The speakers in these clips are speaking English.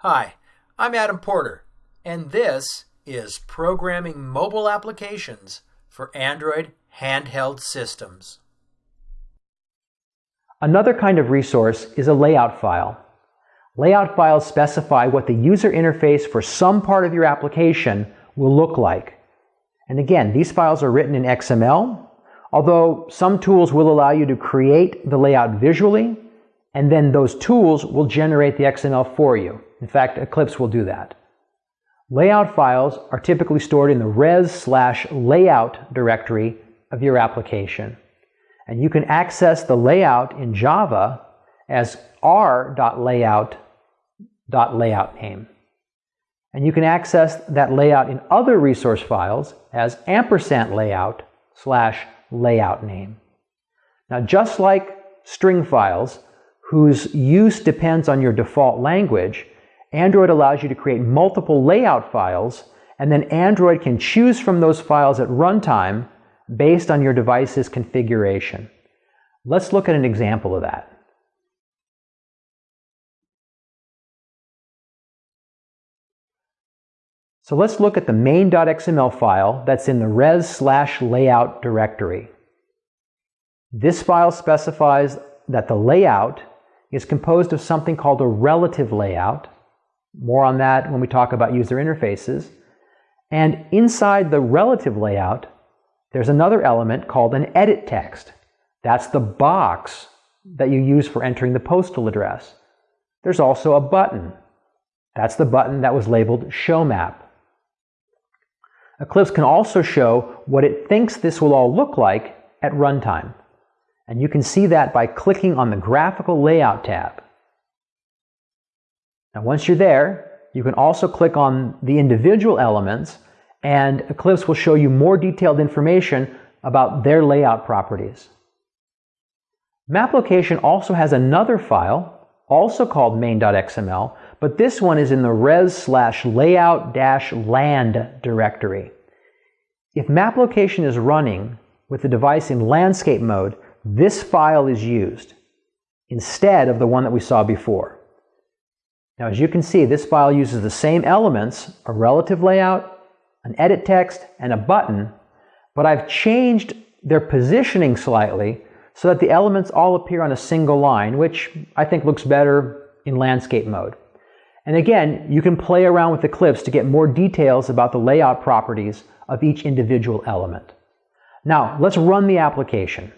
Hi, I'm Adam Porter, and this is Programming Mobile Applications for Android Handheld Systems. Another kind of resource is a layout file. Layout files specify what the user interface for some part of your application will look like. And again, these files are written in XML, although some tools will allow you to create the layout visually, and then those tools will generate the XML for you. In fact, Eclipse will do that. Layout files are typically stored in the res slash layout directory of your application. And you can access the layout in Java as r.layout layout name. And you can access that layout in other resource files as ampersand layout slash layout name. Now, just like string files, whose use depends on your default language, Android allows you to create multiple layout files, and then Android can choose from those files at runtime based on your device's configuration. Let's look at an example of that. So let's look at the main.xml file that's in the res slash layout directory. This file specifies that the layout is composed of something called a relative layout. More on that when we talk about user interfaces. And inside the relative layout, there's another element called an edit text. That's the box that you use for entering the postal address. There's also a button. That's the button that was labeled Show Map. Eclipse can also show what it thinks this will all look like at runtime. And you can see that by clicking on the Graphical Layout tab. Now once you're there, you can also click on the individual elements and Eclipse will show you more detailed information about their layout properties. Map location also has another file, also called main.xml, but this one is in the res slash layout dash land directory. If map location is running with the device in landscape mode, this file is used instead of the one that we saw before. Now, as you can see, this file uses the same elements, a relative layout, an edit text, and a button, but I've changed their positioning slightly so that the elements all appear on a single line, which I think looks better in landscape mode. And again, you can play around with Eclipse to get more details about the layout properties of each individual element. Now, let's run the application.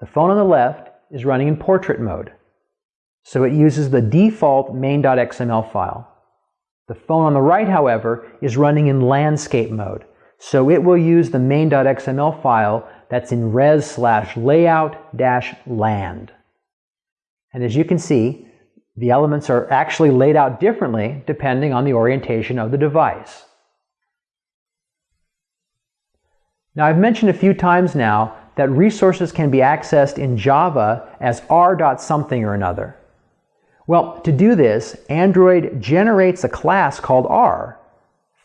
The phone on the left is running in portrait mode, so it uses the default main.xml file. The phone on the right, however, is running in landscape mode, so it will use the main.xml file that's in res slash layout dash land. And as you can see, the elements are actually laid out differently depending on the orientation of the device. Now I've mentioned a few times now that resources can be accessed in Java as r.something or another. Well, to do this, Android generates a class called r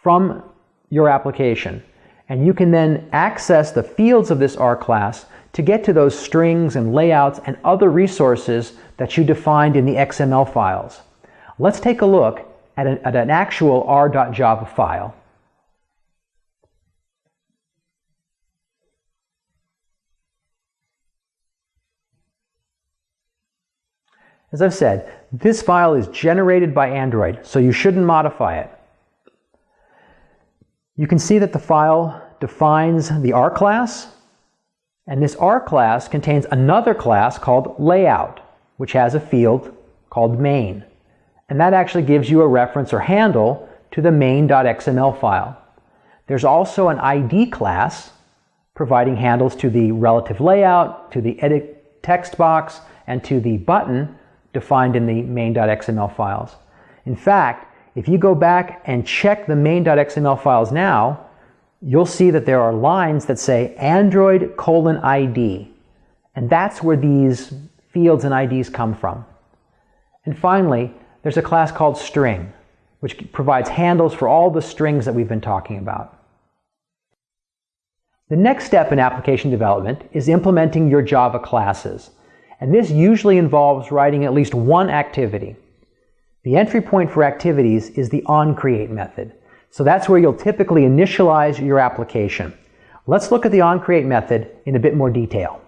from your application. And you can then access the fields of this R class to get to those strings and layouts and other resources that you defined in the XML files. Let's take a look at an, at an actual r.java file. As I've said, this file is generated by Android, so you shouldn't modify it. You can see that the file defines the R class, and this R class contains another class called layout, which has a field called main. And that actually gives you a reference or handle to the main.xml file. There's also an ID class providing handles to the relative layout, to the edit text box, and to the button defined in the main.xml files. In fact, if you go back and check the main.xml files now, you'll see that there are lines that say Android colon ID. And that's where these fields and IDs come from. And finally, there's a class called string, which provides handles for all the strings that we've been talking about. The next step in application development is implementing your Java classes. And this usually involves writing at least one activity. The entry point for activities is the onCreate method. So that's where you'll typically initialize your application. Let's look at the onCreate method in a bit more detail.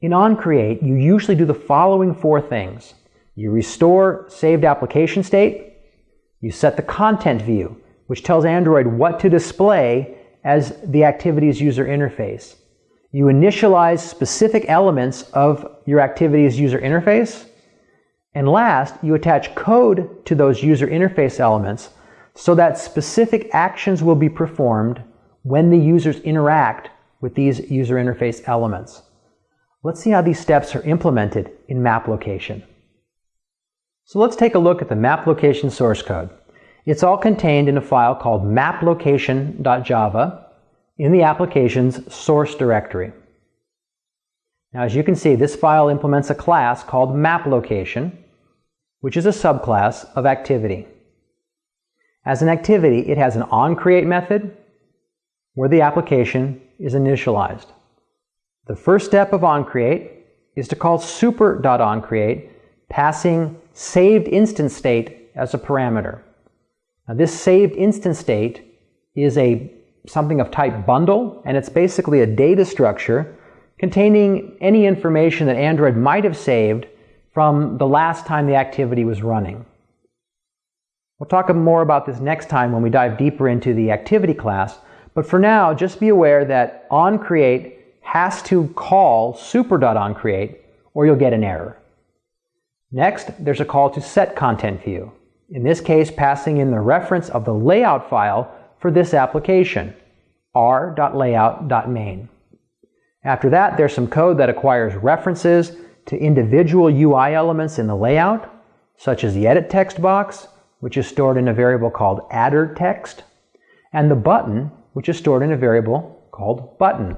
In onCreate, you usually do the following four things. You restore saved application state, you set the content view, which tells Android what to display as the activities user interface. You initialize specific elements of your activity's user interface. And last, you attach code to those user interface elements so that specific actions will be performed when the users interact with these user interface elements. Let's see how these steps are implemented in map location. So let's take a look at the map location source code. It's all contained in a file called maplocation.java in the application's source directory. Now as you can see, this file implements a class called mapLocation, which is a subclass of activity. As an activity, it has an onCreate method where the application is initialized. The first step of onCreate is to call super.onCreate, passing saved instance state as a parameter. Now this saved instance state is a something of type bundle, and it's basically a data structure containing any information that Android might have saved from the last time the activity was running. We'll talk more about this next time when we dive deeper into the activity class, but for now, just be aware that onCreate has to call super.onCreate or you'll get an error. Next, there's a call to set content view. In this case, passing in the reference of the layout file for this application, r.layout.main. After that, there's some code that acquires references to individual UI elements in the layout, such as the edit text box, which is stored in a variable called adder text, and the button, which is stored in a variable called button.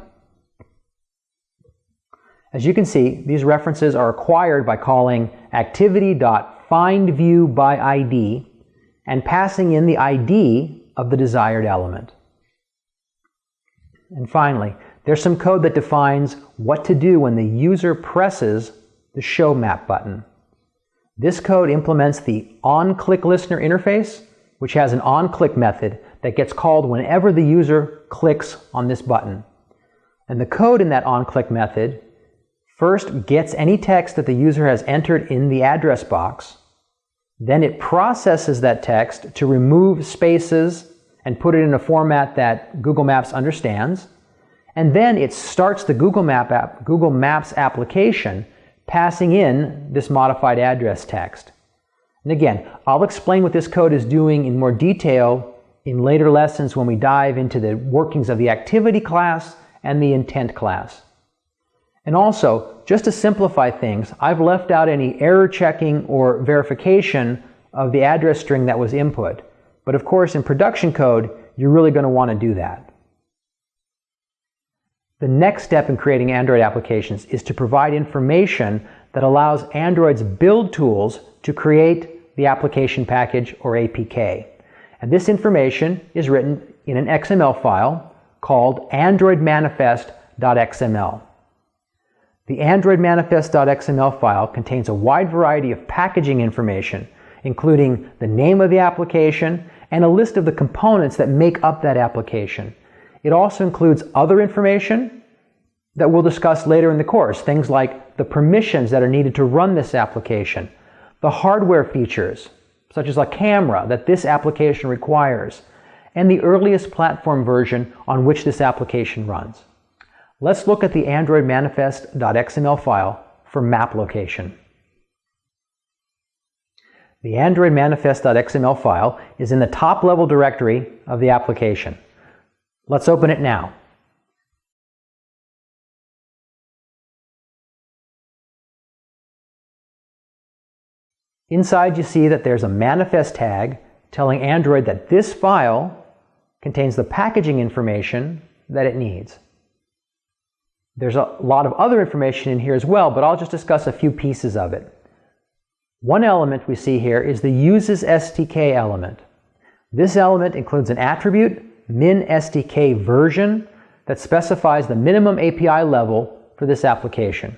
As you can see, these references are acquired by calling activity.findViewById and passing in the ID of the desired element. And finally, there's some code that defines what to do when the user presses the Show Map button. This code implements the onClickListener interface, which has an onClick method that gets called whenever the user clicks on this button. And the code in that onClick method first gets any text that the user has entered in the address box, then it processes that text to remove spaces and put it in a format that Google Maps understands, and then it starts the Google, Map app, Google Maps application passing in this modified address text. And again, I'll explain what this code is doing in more detail in later lessons when we dive into the workings of the activity class and the intent class. And also, just to simplify things, I've left out any error checking or verification of the address string that was input. But of course, in production code, you're really going to want to do that. The next step in creating Android applications is to provide information that allows Android's build tools to create the application package or APK. And this information is written in an XML file called androidmanifest.xml. The androidmanifest.xml file contains a wide variety of packaging information, including the name of the application and a list of the components that make up that application. It also includes other information that we'll discuss later in the course, things like the permissions that are needed to run this application, the hardware features, such as a camera that this application requires, and the earliest platform version on which this application runs. Let's look at the Android manifest.xml file for map location. The Android manifest.xml file is in the top level directory of the application. Let's open it now. Inside you see that there's a manifest tag telling Android that this file contains the packaging information that it needs. There's a lot of other information in here as well, but I'll just discuss a few pieces of it. One element we see here is the uses SDK element. This element includes an attribute, min SDK version, that specifies the minimum API level for this application.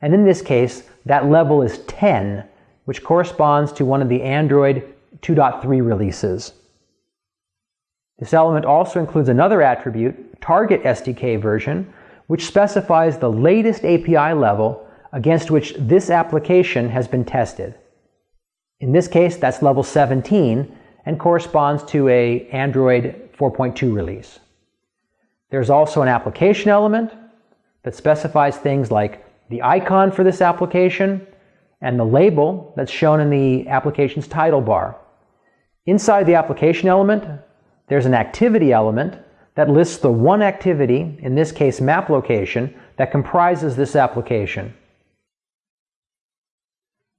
And in this case, that level is 10, which corresponds to one of the Android 2.3 releases. This element also includes another attribute, target SDK version, which specifies the latest API level against which this application has been tested. In this case, that's level 17 and corresponds to a Android 4.2 release. There's also an application element that specifies things like the icon for this application and the label that's shown in the application's title bar. Inside the application element, there's an activity element that lists the one activity, in this case map location, that comprises this application.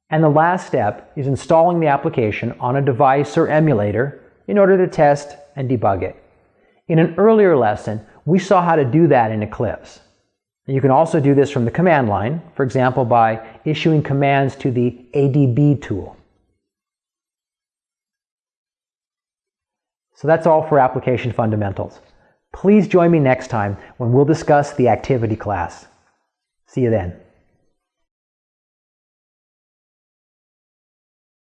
And the last step is installing the application on a device or emulator in order to test and debug it. In an earlier lesson, we saw how to do that in Eclipse. You can also do this from the command line, for example, by issuing commands to the ADB tool. So that's all for application fundamentals. Please join me next time when we'll discuss the activity class. See you then.